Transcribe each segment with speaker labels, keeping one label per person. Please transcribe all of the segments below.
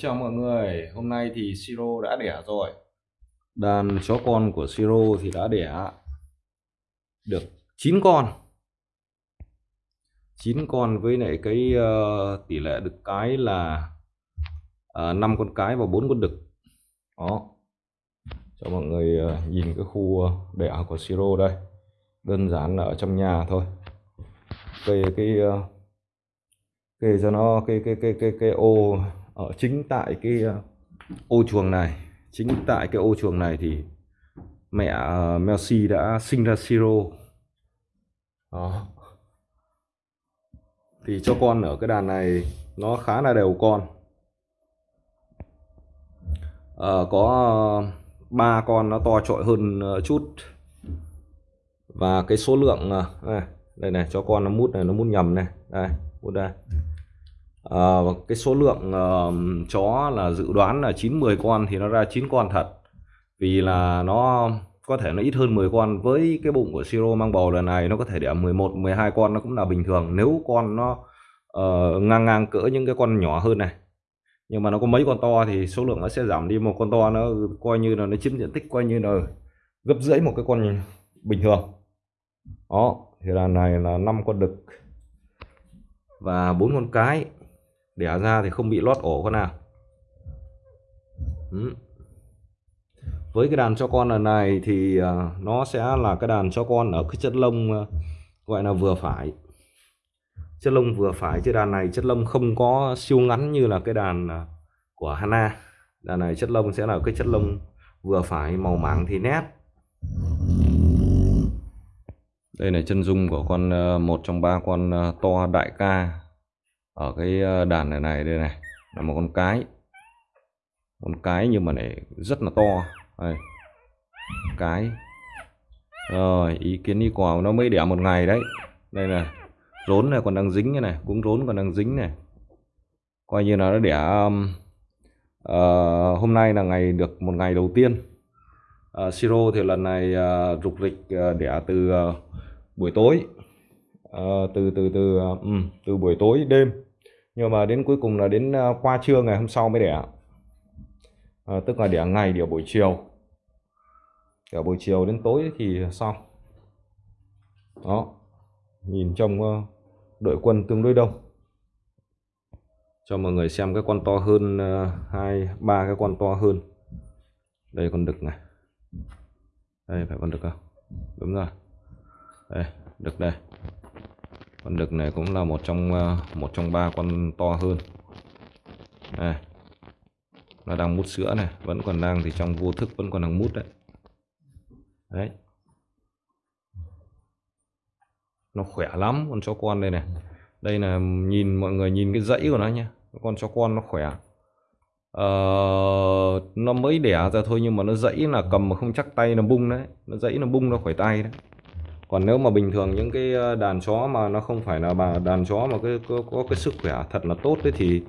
Speaker 1: Chào mọi người, hôm nay thì Siro đã đẻ rồi. Đàn chó con của Siro thì đã đẻ được 9 con. 9 con với lại cái uh, tỷ lệ đực cái là ờ, uh, 5 con cái và 4 con đực. Đó. Cho mọi người uh, nhìn cái khu đẻ của Siro đây. Đơn giản là ở trong nhà thôi. Cây cái uh, kê cho nó cái cái cái cái cái ô ở chính tại cái ờ, ô chuồng này chính tại cái ô chuồng này thì mẹ ờ, melsi đã sinh ra Siro đó. Thì cho con ở cái đàn này nó khá là đều con. À, có ba con nó to trội hơn chút. Và cái số lượng này, đây này cho con nó mút này nó mút nhầm này. Đây mút đây à, cái số lượng uh, chó là dự đoán là 9 10 con thì nó ra 9 con thật. Vì là nó có thể nó ít hơn 10 con. Với cái bụng của Siro mang bầu lần này nó có thể đẻ 11 12 con nó cũng là bình thường. Nếu con nó uh, ngang ngang cỡ những cái con nhỏ hơn này nhưng mà nó có mấy con to thì số lượng nó sẽ giảm đi. Một con to nó coi như là nó chiếm diện tích coi như là gấp rưỡi một cái con bình thường. Đó thì là này là năm con đực và bốn con cái đẻ ra thì không bị lót ổ con nào. Ừ. với cái đàn cho con lần này thì à, nó sẽ là cái đàn cho con ở cái chất lông à, gọi là vừa phải. Chất lông vừa phải, chứ đàn này chất lông không có siêu ngắn như là cái đàn à, của Hana. Đàn này chất lông sẽ là cái chất lông vừa phải, màu mảng thì nét. Đây là chân dung của con một trong ba con to đại ca ở cái ờ, đàn này này đây này là một con cái. Con cái nhưng mà này rất là to. Đây. cái. Rồi ý kiến đi quả nó mới đẻ một ngày đấy. Đây là rốn này còn đang dính cái này cũng rốn còn đang dính này. Coi như là nó đẻ um, uh, hôm nay là ngày được một ngày đầu tiên. Uh, siro thì lần này uh, rục rịch uh, đẻ từ uh, buổi tối. Uh, từ từ từ uh, um, từ buổi tối đêm nhưng mà đến cuối cùng là đến à, qua trưa ngày hôm sau mới đẻ à, ờ, tức là đẻ ngày đẻ buổi chiều. Đẻ buổi chiều đến tối thì xong. Đó nhìn trong ờ, đội quân tương đối đông. Cho mọi người xem cái con to hơn ờ, hai ba cái con to hơn. Đây con đực này. Đây phải con đực không? Đúng rồi. Đây đực đây con đực này cũng là một trong ờ, một trong ba con to hơn. Này nó đang mút sữa này vẫn còn đang thì trong vô thức vẫn còn đang mút đấy. Đấy. Nó khỏe lắm con chó con đây này. Đây là nhìn mọi người nhìn cái dãy của nó nhé con chó con nó khỏe. Ờ, nó mới đẻ ra thôi nhưng mà nó dãy là cầm mà không chắc tay nó bung đấy. Nó dãy nó bung nó khỏi tay đấy còn nếu mà bình thường những cái ờ, đàn chó mà nó không phải là bà đàn chó mà cái có, có cái sức khỏe thật là tốt đấy thì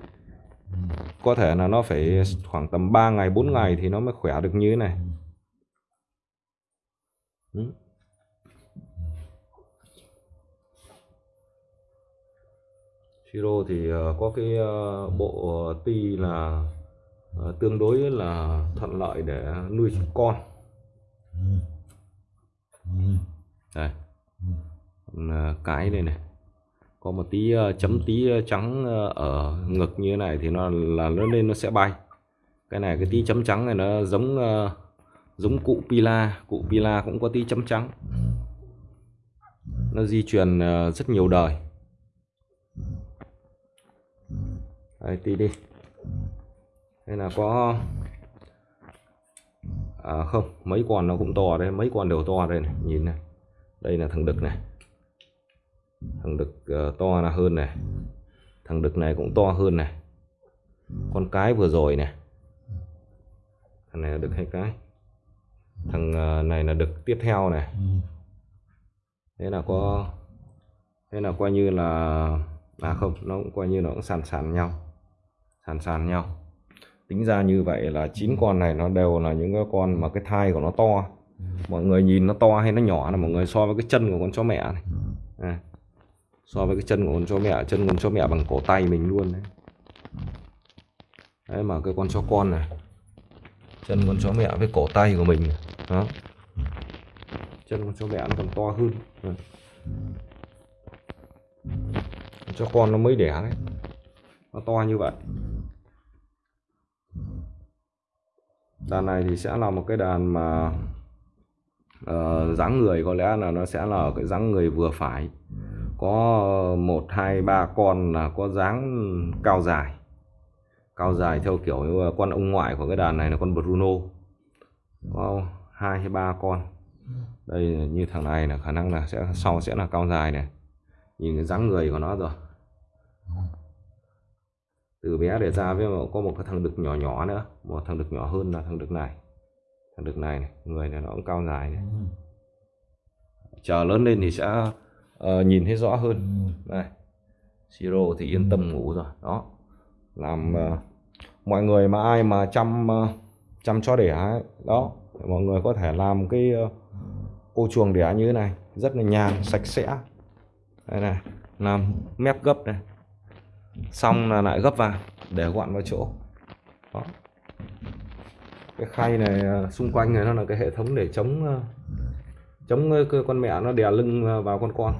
Speaker 1: có thể là nó phải khoảng tầm 3 ngày 4 ngày thì nó mới khỏe được như thế này. Ừ. Siro thì ờ, có cái ờ, bộ ti là tương đối là thuận lợi để nuôi con đây. À, cái đây này. Có một tí ờ, chấm tí ờ, trắng ờ, ở ngực như thế này thì nó là nó lên nó sẽ bay. Cái này cái tí chấm trắng này nó giống giống cụ pila. Cụ pila cũng có tí chấm trắng. Nó di truyền rất nhiều đời. Đây tí đi. Đây là có à không mấy con nó cũng to đây mấy con đều to đây này nhìn này đây là thằng đực này. Thằng đực uh, to là hơn này. Thằng đực này cũng to hơn này. Con cái vừa rồi này. Thằng này là đực hay cái? Thằng uh, này là đực tiếp theo này. Thế là có thế là coi như là à không nó cũng coi như nó cũng sàn sàn nhau. Sàn sàn nhau. Tính ra như vậy là chín con này nó đều là những cái con mà cái thai của nó to mọi người nhìn nó to hay nó nhỏ là mọi người so với cái chân của con chó mẹ này. À, so với cái chân của con chó mẹ chân con chó mẹ bằng cổ tay mình luôn đấy. Đấy mà cái con chó con này chân con chó mẹ với cổ tay của mình đó. Chân con chó mẹ nó còn to hơn. Con chó con nó mới đẻ đấy. Nó to như vậy. Đàn này thì sẽ là một cái đàn mà uh, dáng người có lẽ là nó sẽ là cái dáng người vừa phải. Có một hai ba con là có dáng cao dài. Cao dài theo kiểu con ông ngoại của cái đàn này là con Bruno. Có hai hay ba con. Đây như thằng này là khả năng là sẽ sau sẽ là cao dài này. Nhìn cái dáng người của nó rồi. Từ bé để ra với có một cái thằng đực nhỏ nhỏ nữa. Một thằng đực nhỏ hơn là thằng đực này đực này, này người này nó cũng cao dài này chờ lớn lên thì sẽ uh, nhìn thấy rõ hơn. Đây siro thì yên tâm ngủ rồi. Đó. Làm uh, mọi người mà ai mà chăm uh, chăm chó đẻ ấy, đó mọi người có thể làm cái uh, ô chuồng đẻ như thế này. Rất là nhàn sạch sẽ. Đây này làm mép gấp này. Xong là lại gấp vào để gọn vào chỗ. Đó cái khay này à, xung quanh này nó là cái hệ thống để chống à, chống con mẹ nó đè lưng vào con con.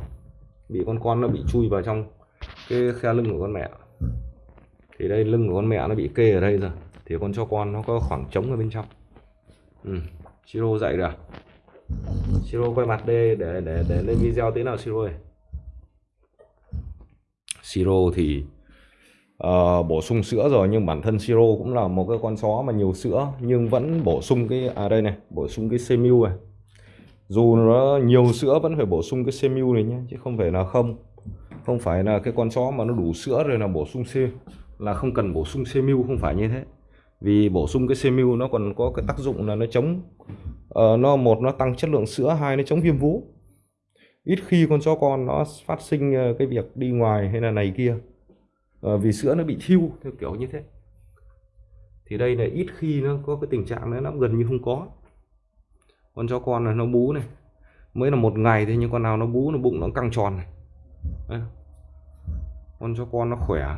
Speaker 1: Bị con con nó bị chui vào trong cái khe lưng của con mẹ. Thì đây, lưng của con mẹ nó bị kê ở đây rồi. Thì con cho con nó có khoảng trống ở bên trong. Ừ. siro dậy rồi siro quay mặt đây để để để lên video tí nào siro ơi. Siro thì uh, bổ sung sữa rồi nhưng bản thân siro cũng là một cái con chó mà nhiều sữa nhưng vẫn bổ sung cái à đây này bổ sung cái semu này. Dù nó nhiều sữa vẫn phải bổ sung cái semu này nhé chứ không phải là không. Không phải là cái con chó mà nó đủ sữa rồi là bổ sung c là không cần bổ sung semu không phải như thế. Vì bổ sung cái semu nó còn có cái tác dụng là nó chống uh, nó một nó tăng chất lượng sữa hai nó chống viêm vú. Ít khi con chó con nó phát sinh ờ, cái việc đi ngoài hay là này kia. Ờ, vì sữa nó bị thiêu theo kiểu như thế. Thì đây là ít khi nó có cái tình trạng đấy nó gần như không có. Con chó con là nó bú này. Mới là một ngày thôi nhưng con nào nó bú nó bụng nó căng tròn này. Đấy. con chó con nó khỏe.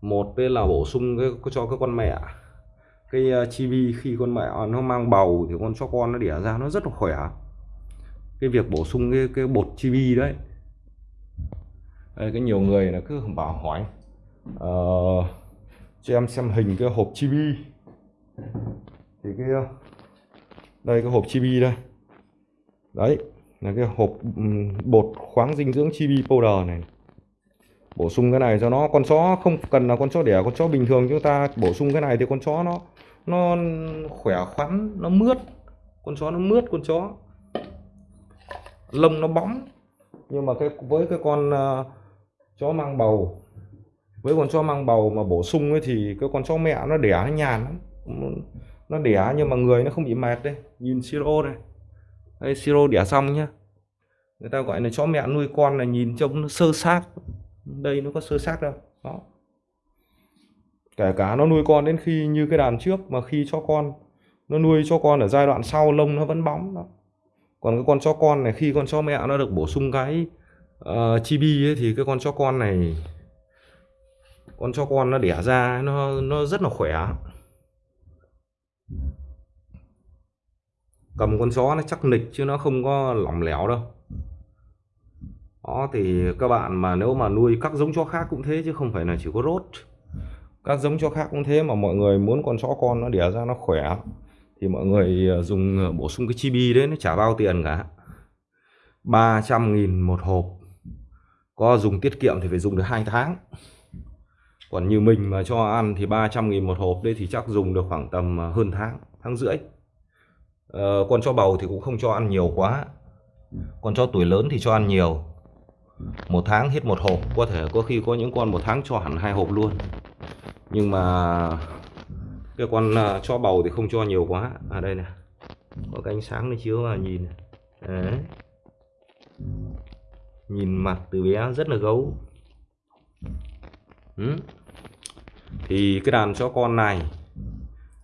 Speaker 1: Một đây là bổ sung cái cho cái con mẹ. Cái ờ, uh, chibi khi con mẹ à, nó mang bầu thì con chó con nó đẻ ra nó rất là khỏe. Cái việc bổ sung cái cái bột chibi đấy đây, cái nhiều người là cứ bảo hỏi uh, cho em xem hình cái hộp chibi. Thì cái đây cái hộp chibi đây. Đấy là cái hộp ừ, bột khoáng dinh dưỡng chibi powder này. Bổ sung cái này cho nó con chó không cần là con chó đẻ con chó bình thường chúng ta bổ sung cái này thì con chó nó nó khỏe khoắn nó mướt. Con chó nó mướt con chó. Lông nó bóng. Nhưng mà cái với cái con uh, chó mang bầu. Với con chó mang bầu mà bổ sung ấy thì cái con chó mẹ nó đẻ nó nhàn lắm. Nó đẻ nhưng mà người nó không bị mệt đây nhìn siro này. Đây siro đẻ xong nhá. Người ta gọi là chó mẹ nuôi con là nhìn trông nó sơ xác. Đây nó có sơ xác đâu. Đó. Kể cả nó nuôi con đến khi như cái đàn trước mà khi cho con, nó nuôi cho con ở giai đoạn sau lông nó vẫn bóng đó. Còn cái con chó con này, khi con chó mẹ nó được bổ sung cái Ờ, uh, chibi ấy, thì cái con chó con này con chó con nó đẻ ra nó nó rất là khỏe. Cầm con chó nó chắc nịch chứ nó không có lỏng lẻo đâu. Đó thì các bạn mà nếu mà nuôi các giống chó khác cũng thế chứ không phải là chỉ có rốt. Các giống chó khác cũng thế mà mọi người muốn con chó con nó đẻ ra nó khỏe thì mọi người ờ, dùng ờ, bổ sung cái chibi đấy nó chả bao tiền cả. 300 nghìn một hộp có dùng tiết kiệm thì phải dùng được hai tháng. Còn như mình mà cho ăn thì 300 nghìn một hộp đấy thì chắc dùng được khoảng tầm à, hơn tháng tháng rưỡi. Ờ, con chó bầu thì cũng không cho ăn nhiều quá. Con chó tuổi lớn thì cho ăn nhiều. Một tháng hết một hộp có thể có khi có những con một tháng cho hẳn hai hộp luôn. Nhưng mà cái con à, cho chó bầu thì không cho nhiều quá. Ở à, đây nè có cái ánh sáng nó chiếu vào nhìn Đấy nhìn mặt từ bé rất là gấu. Ừ. thì cái đàn chó con này,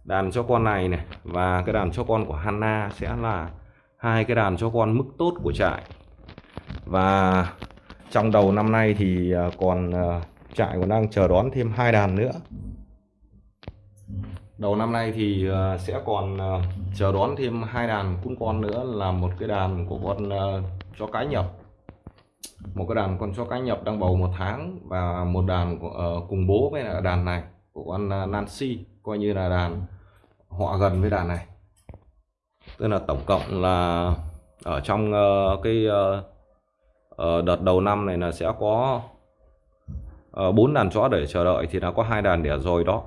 Speaker 1: đàn chó con này này và cái đàn chó con của Hanna sẽ là hai cái đàn chó con mức tốt của trại. Và trong đầu năm nay thì à, còn à, trại còn đang chờ đón thêm hai đàn nữa. Đầu năm nay thì à, sẽ còn chờ đón thêm hai đàn cún con nữa là một cái đàn của con chó cái nhập một cái đàn con chó cái nhập đang bầu một tháng và một đàn uh, cùng bố với là đàn này của con ờ, Nancy coi như là đàn họ gần với đàn này. Tức là tổng cộng là ở trong ờ, cái đợt đầu năm này là sẽ có bốn đàn chó để chờ đợi thì đã có hai đàn đẻ rồi đó.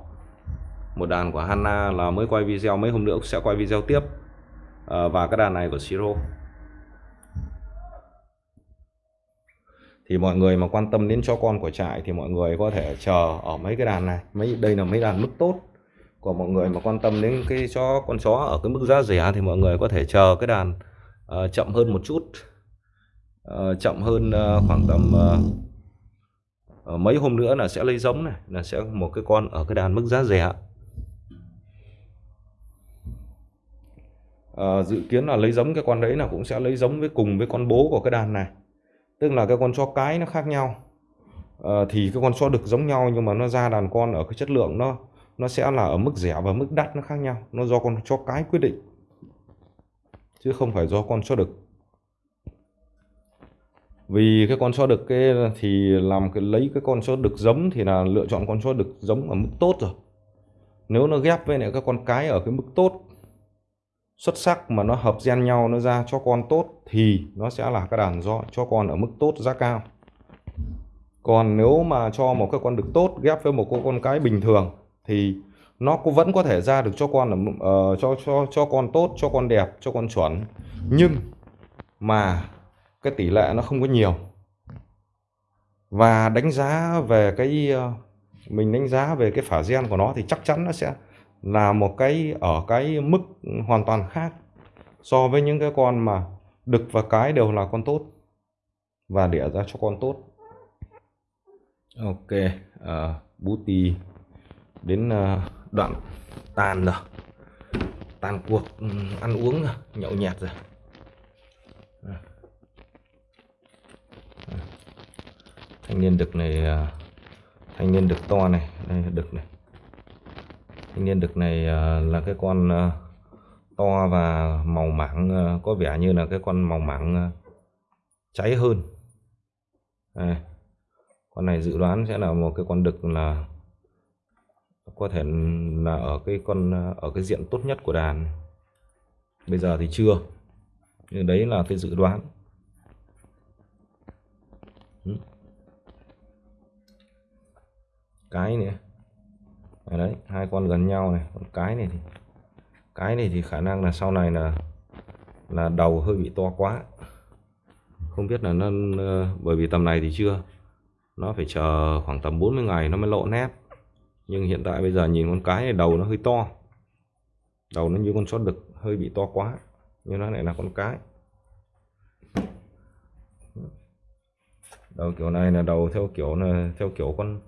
Speaker 1: Một đàn của Hanna là mới quay video mấy hôm nữa sẽ quay video tiếp uh, và cái đàn này của Siro thì mọi người mà quan tâm đến cho con của trại thì mọi người có thể chờ ở mấy cái đàn này. Mấy đây là mấy đàn mức tốt. Của mọi người mà quan tâm đến cái chó con chó ở cái mức giá rẻ thì mọi người có thể chờ cái đàn uh, chậm hơn một chút. Uh, chậm hơn uh, khoảng tầm uh, mấy hôm nữa là sẽ lấy giống này là sẽ một cái con ở cái đàn mức giá rẻ. Uh, dự kiến là lấy giống cái con đấy là cũng sẽ lấy giống với cùng với con bố của cái đàn này tức là cái con chó cái nó khác nhau. À, thì cái con chó đực giống nhau nhưng mà nó ra đàn con ở cái chất lượng nó nó sẽ là ở mức rẻ và mức đắt nó khác nhau. Nó do con chó cái quyết định chứ không phải do con chó đực. Vì cái con chó đực cái thì làm cái lấy cái con chó đực giống thì là lựa chọn con chó đực giống ở mức tốt rồi. Nếu nó ghép với lại các con cái ở cái mức tốt xuất sắc mà nó hợp gen nhau nó ra cho con tốt thì nó sẽ là cái đàn do cho con ở mức tốt giá cao. Còn nếu mà cho một cái con đực tốt ghép với một con cái bình thường thì nó cũng vẫn có thể ra được cho con ở uh, cho cho cho con tốt cho con đẹp cho con chuẩn. Nhưng mà cái tỷ lệ nó không có nhiều. Và đánh giá về cái uh, mình đánh giá về cái phả gen của nó thì chắc chắn nó sẽ là một cái ở cái mức hoàn toàn khác so với những cái con mà đực và cái đều là con tốt và đẻ ra cho con tốt. Ok ờ, uh, bú tì đến uh, đoạn tàn rồi. Tàn cuộc um, ăn uống rồi nhậu nhẹt rồi. Ờ. Thanh niên đực này uh, thanh niên đực to này đây đực này thanh niên đực này ờ, là cái con ờ, to và màu mảng ờ, có vẻ như là cái con màu mảng cháy hơn. Đây. con này dự đoán sẽ là một cái con đực là có thể là ở cái con ở cái diện tốt nhất của đàn. Bây giờ thì chưa, nhưng đấy là cái dự đoán. Cái nữa đấy, hai con gần nhau này, con cái này thì, cái này thì khả năng là sau này là là đầu hơi bị to quá. Không biết là nó bởi vì tầm này thì chưa. Nó phải chờ khoảng tầm 40 ngày nó mới lộ nét. Nhưng hiện tại bây giờ nhìn con cái này, đầu nó hơi to. Đầu nó như con chó đực, hơi bị to quá. Nhưng nó lại là con cái. Đầu kiểu này là đầu theo kiểu là, theo kiểu con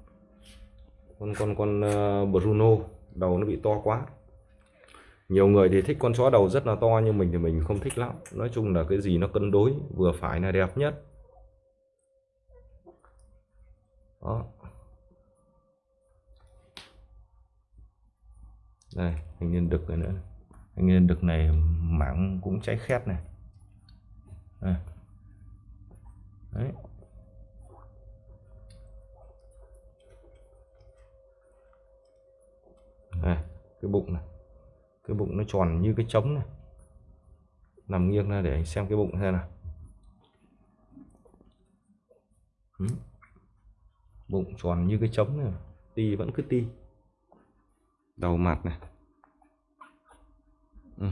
Speaker 1: con con con ờ, Bruno, đầu nó bị to quá. Nhiều người thì thích con chó đầu rất là to, nhưng mình thì mình không thích lắm. Nói chung là cái gì nó cân đối, vừa phải là đẹp nhất. Đó. Đây anh nhân đực này nữa. Anh nhân đực này mảng cũng cháy khét này. Đây. đấy. Này, cái bụng này. Cái bụng nó tròn như cái trống này. Nằm nghiêng ra để anh xem cái bụng xem nào. Ừ. bụng tròn như cái trống này. Ti vẫn cứ ti. Đầu mặt này. Ừ.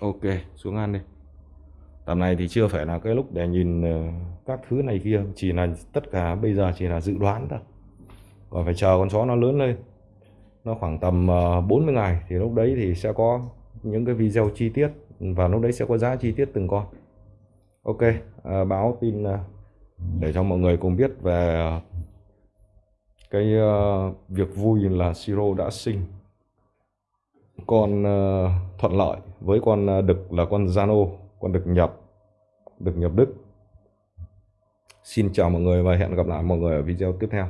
Speaker 1: ok xuống ăn đi. Tầm này thì chưa phải là cái lúc để nhìn ờ, các thứ này kia. Chỉ là tất cả bây giờ chỉ là dự đoán thôi và phải chờ con chó nó lớn lên. Nó khoảng tầm ờ, 40 ngày thì lúc đấy thì sẽ có những cái video chi tiết và lúc đấy sẽ có giá chi tiết từng con. Ok à, báo tin ờ, để cho mọi người cùng biết về cái uh, việc vui là siro đã sinh. Con uh, thuận lợi với con đực là con Zano con đực nhập đực nhập Đức. Xin chào mọi người và hẹn gặp lại mọi người ở video tiếp theo.